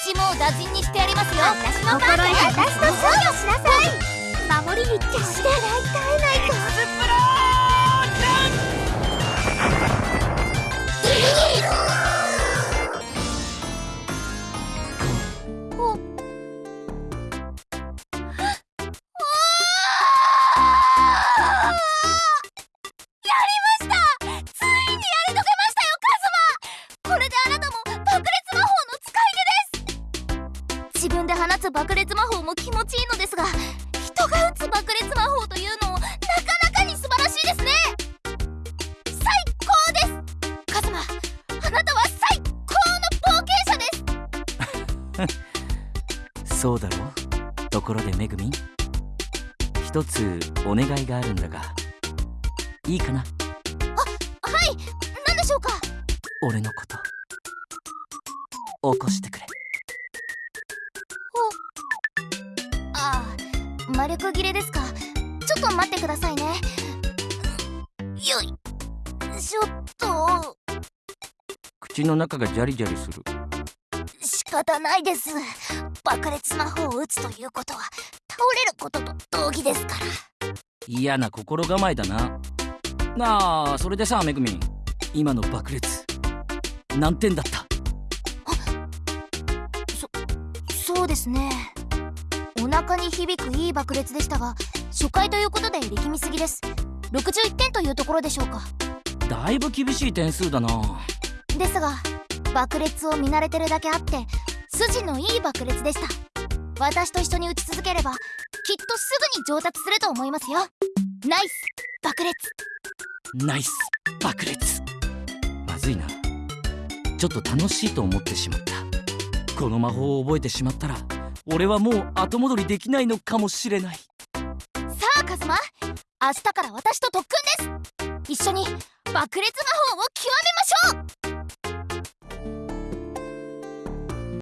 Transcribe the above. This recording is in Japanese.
一網打尽にしてやりますよ。私の番で私の勝利をしなさい。守りに決して笑絶えないとで放つ爆裂魔法も気持ちいいのですが人が打つ爆裂魔法というのもなかなかに素晴らしいですね。最高です。カズマあなたは最高の冒険者です。そうだろ？ところでめぐみ？ん一つお願いがあるんだがいいかな？あはい。何でしょうか？俺のこと。起こしてくれ魔力切れですか？ちょっと待ってくださいね。よいしょっと。口の中がジャリジャリする。仕方ないです。爆裂魔法を打つということは倒れることと同義ですから。嫌な心構えだな。なあそれでさめぐみ。ん今の爆裂何点だった？そそうですねお腹に響くいい爆裂でしたが初回ということで力みすぎです。61点というところでしょうか。だいぶ厳しい点数だな。ですが爆裂を見慣れてるだけあって筋のいい爆裂でした。私と一緒に打ち続ければきっとすぐに上達すると思いますよ。ナイス爆裂。ナイス爆裂。まずいな。ちょっと楽しいと思ってしまった。この魔法を覚えてしまったら俺はもう後戻りできないのかもしれない。さあカズマ。明日から私と特訓です。一緒に爆裂魔法を極めましょう。